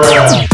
Bruh.